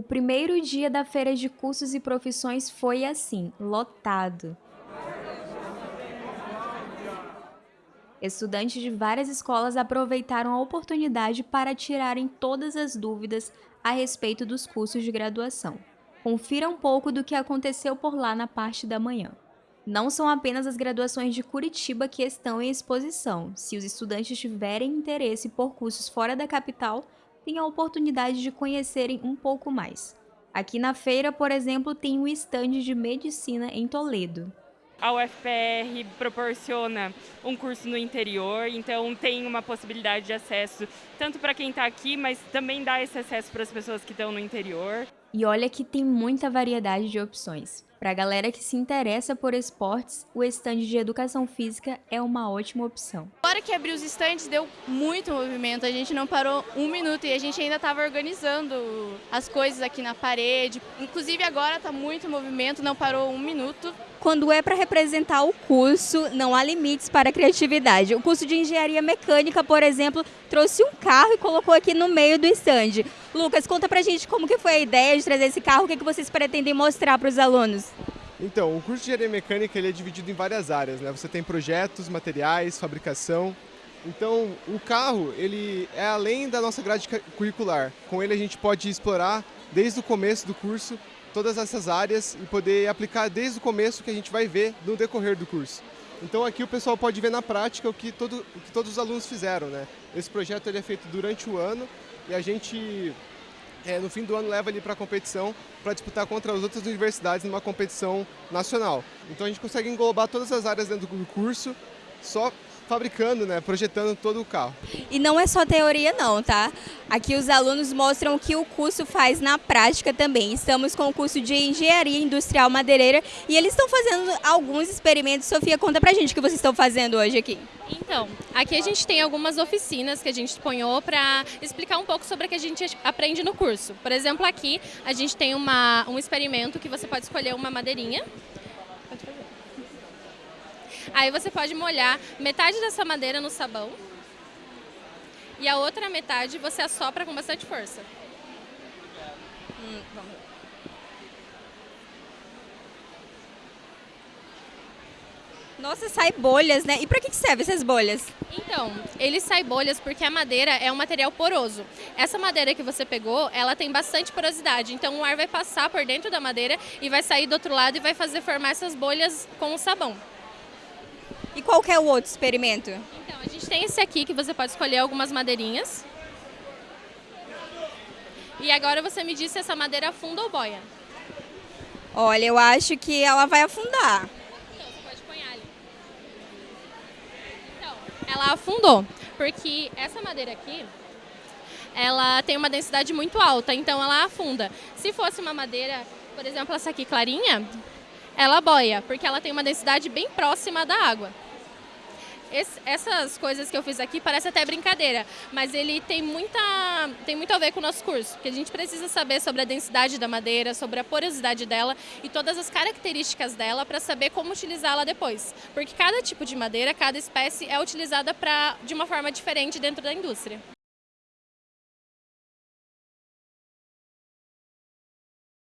O primeiro dia da feira de cursos e profissões foi assim, lotado. Estudantes de várias escolas aproveitaram a oportunidade para tirarem todas as dúvidas a respeito dos cursos de graduação. Confira um pouco do que aconteceu por lá na parte da manhã. Não são apenas as graduações de Curitiba que estão em exposição. Se os estudantes tiverem interesse por cursos fora da capital, têm a oportunidade de conhecerem um pouco mais. Aqui na feira, por exemplo, tem um estande de medicina em Toledo. A UFPR proporciona um curso no interior, então tem uma possibilidade de acesso tanto para quem está aqui, mas também dá esse acesso para as pessoas que estão no interior. E olha que tem muita variedade de opções. Para a galera que se interessa por esportes, o estande de educação física é uma ótima opção. Hora que abriu os estandes, deu muito movimento. A gente não parou um minuto e a gente ainda estava organizando as coisas aqui na parede. Inclusive agora está muito movimento, não parou um minuto. Quando é para representar o curso, não há limites para a criatividade. O curso de engenharia mecânica, por exemplo, trouxe um carro e colocou aqui no meio do estande. Lucas, conta pra gente como que foi a ideia de trazer esse carro, o que, que vocês pretendem mostrar para os alunos? Então, o curso de engenharia mecânica ele é dividido em várias áreas, né? Você tem projetos, materiais, fabricação. Então, o carro ele é além da nossa grade curricular. Com ele a gente pode explorar desde o começo do curso todas essas áreas e poder aplicar desde o começo que a gente vai ver no decorrer do curso. Então aqui o pessoal pode ver na prática o que, todo, o que todos os alunos fizeram. Né? Esse projeto ele é feito durante o ano e a gente é, no fim do ano leva ele para a competição para disputar contra as outras universidades numa competição nacional. Então a gente consegue englobar todas as áreas dentro do curso só fabricando, né, projetando todo o carro. E não é só teoria não, tá? Aqui os alunos mostram o que o curso faz na prática também. Estamos com o curso de Engenharia Industrial Madeireira e eles estão fazendo alguns experimentos. Sofia, conta pra gente o que vocês estão fazendo hoje aqui. Então, aqui a gente tem algumas oficinas que a gente dispõe para explicar um pouco sobre o que a gente aprende no curso. Por exemplo, aqui a gente tem uma, um experimento que você pode escolher uma madeirinha Aí você pode molhar metade dessa madeira no sabão e a outra metade você assopra com bastante força. Hum, vamos. Nossa, sai bolhas, né? E para que serve essas bolhas? Então, ele sai bolhas porque a madeira é um material poroso. Essa madeira que você pegou, ela tem bastante porosidade, então o ar vai passar por dentro da madeira e vai sair do outro lado e vai fazer formar essas bolhas com o sabão. E qual é o outro experimento? Então, a gente tem esse aqui que você pode escolher algumas madeirinhas. E agora você me diz se essa madeira afunda ou boia. Olha, eu acho que ela vai afundar. Então, você pode pôr ali. Então, ela afundou, porque essa madeira aqui, ela tem uma densidade muito alta, então ela afunda. Se fosse uma madeira, por exemplo, essa aqui clarinha, ela boia, porque ela tem uma densidade bem próxima da água. Esse, essas coisas que eu fiz aqui parece até brincadeira, mas ele tem, muita, tem muito a ver com o nosso curso, porque a gente precisa saber sobre a densidade da madeira, sobre a porosidade dela e todas as características dela para saber como utilizá-la depois. Porque cada tipo de madeira, cada espécie é utilizada pra, de uma forma diferente dentro da indústria.